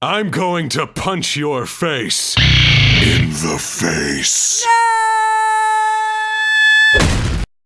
I'm going to punch your face. In the face. No!